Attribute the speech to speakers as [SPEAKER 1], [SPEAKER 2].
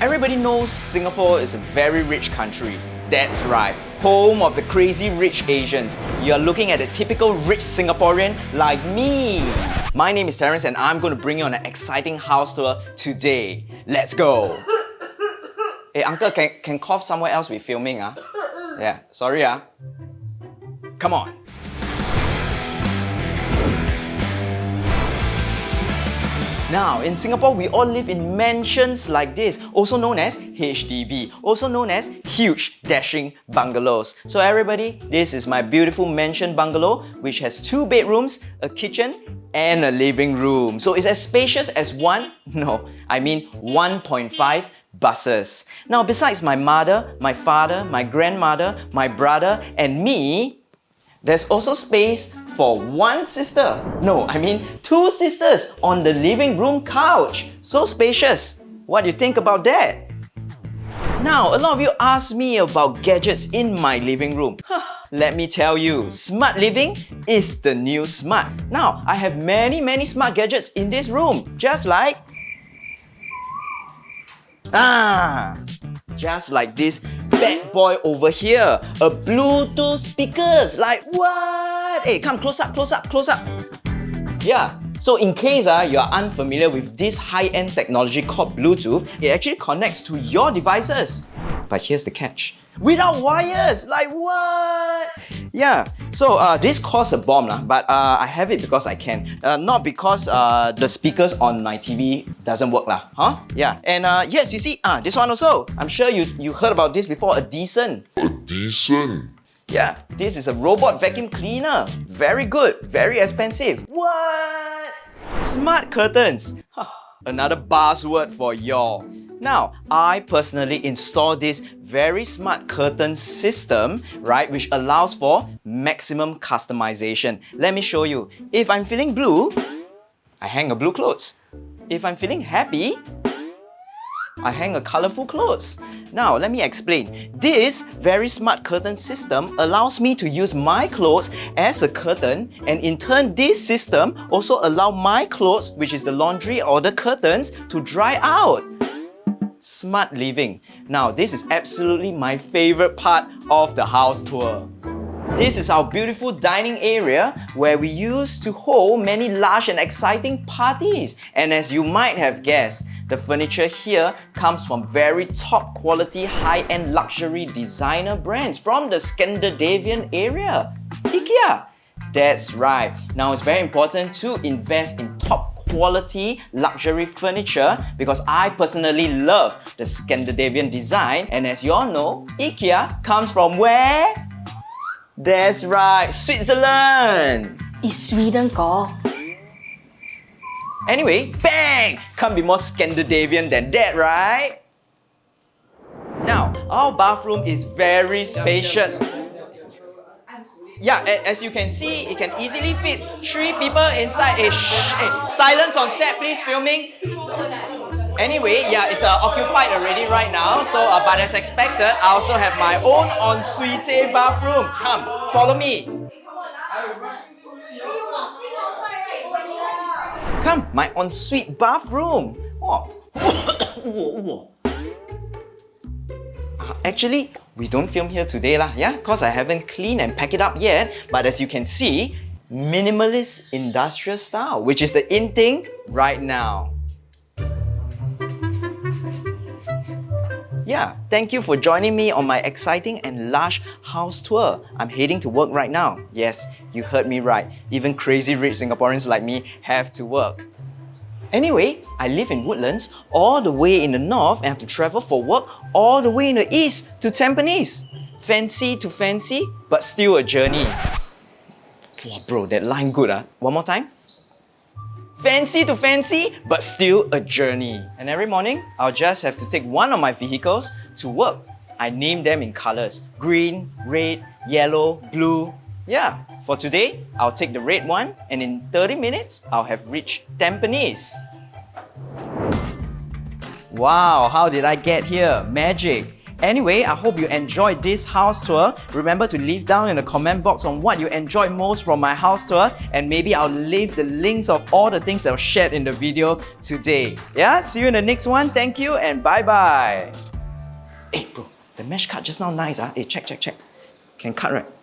[SPEAKER 1] Everybody knows Singapore is a very rich country. That's right, home of the crazy rich Asians. You're looking at a typical rich Singaporean like me. My name is Terence and I'm going to bring you on an exciting house tour today. Let's go! Hey uncle, can, can cough somewhere else we filming ah? Yeah, sorry ah. Come on. Now, in Singapore, we all live in mansions like this, also known as HDB, also known as huge dashing bungalows. So everybody, this is my beautiful mansion bungalow, which has two bedrooms, a kitchen, and a living room. So it's as spacious as one, no, I mean 1.5 buses. Now, besides my mother, my father, my grandmother, my brother, and me, there's also space for one sister. No, I mean two sisters on the living room couch. So spacious. What do you think about that? Now, a lot of you ask me about gadgets in my living room. Let me tell you, smart living is the new smart. Now, I have many, many smart gadgets in this room, just like Ah, just like this bad boy over here. A Bluetooth speakers. Like what? Hey, come close up, close up, close up. Yeah, so in case uh, you are unfamiliar with this high-end technology called Bluetooth, it actually connects to your devices. But here's the catch. Without wires! Like what? Yeah, so uh, this costs a bomb, lah, but uh, I have it because I can. Uh, not because uh, the speakers on my TV doesn't work. Lah, huh? Yeah, and uh, yes, you see, uh, this one also. I'm sure you, you heard about this before, a decent.
[SPEAKER 2] A Dyson?
[SPEAKER 1] Yeah, this is a robot vacuum cleaner. Very good, very expensive. What? Smart curtains. Another buzzword for y'all. Now, I personally installed this very smart curtain system, right, which allows for maximum customization. Let me show you. If I'm feeling blue, I hang a blue clothes. If I'm feeling happy, I hang a colorful clothes. Now, let me explain. This very smart curtain system allows me to use my clothes as a curtain and in turn, this system also allow my clothes, which is the laundry or the curtains, to dry out. Smart living. Now, this is absolutely my favorite part of the house tour. This is our beautiful dining area where we used to hold many large and exciting parties. And as you might have guessed, the furniture here comes from very top quality high-end luxury designer brands from the Scandinavian area. IKEA! That's right. Now it's very important to invest in top quality luxury furniture because I personally love the Scandinavian design and as you all know, IKEA comes from where? That's right, Switzerland!
[SPEAKER 3] Is Sweden ko?
[SPEAKER 1] Anyway, bang! Can't be more Scandinavian than that, right? Now, our bathroom is very spacious. Yeah, as you can see, it can easily fit three people inside. Hey, shh, hey, silence on set, please, filming. Anyway, yeah, it's uh, occupied already right now. So, uh, but as expected, I also have my own ensuite bathroom. Come, follow me. Come, my ensuite bathroom. Oh. uh, actually, we don't film here today lah, yeah? Because I haven't cleaned and packed it up yet. But as you can see, minimalist industrial style, which is the in thing right now. Yeah, thank you for joining me on my exciting and lush house tour. I'm heading to work right now. Yes, you heard me right. Even crazy rich Singaporeans like me have to work. Anyway, I live in Woodlands, all the way in the north and have to travel for work all the way in the east to Tampines. Fancy to fancy, but still a journey. Wow, bro, that line good, ah. One more time. Fancy to fancy, but still a journey. And every morning, I'll just have to take one of my vehicles to work. I name them in colors. Green, red, yellow, blue. Yeah, for today, I'll take the red one and in 30 minutes, I'll have reached Tampines. Wow, how did I get here? Magic. Anyway, I hope you enjoyed this house tour. Remember to leave down in the comment box on what you enjoyed most from my house tour and maybe I'll leave the links of all the things that were shared in the video today. Yeah, see you in the next one. Thank you and bye bye. Hey bro, the mesh cut just now nice ah. Hey, check, check, check. Can cut right?